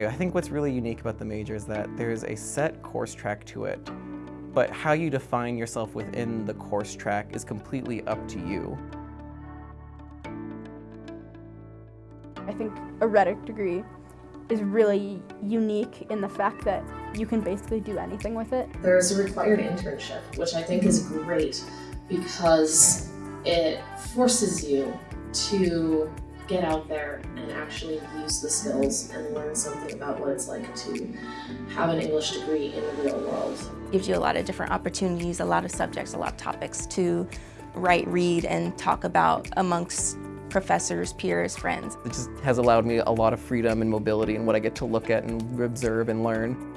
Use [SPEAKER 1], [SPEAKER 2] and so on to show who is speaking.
[SPEAKER 1] I think what's really unique about the major is that there's a set course track to it, but how you define yourself within the course track is completely up to you.
[SPEAKER 2] I think a rhetoric degree is really unique in the fact that you can basically do anything with it.
[SPEAKER 3] There's a required internship, which I think is great because it forces you to get out there and actually use the skills and learn something about what it's like to have an English degree in the real world.
[SPEAKER 4] Gives you a lot of different opportunities, a lot of subjects, a lot of topics to write, read, and talk about amongst professors, peers, friends.
[SPEAKER 1] It just has allowed me a lot of freedom and mobility in what I get to look at and observe and learn.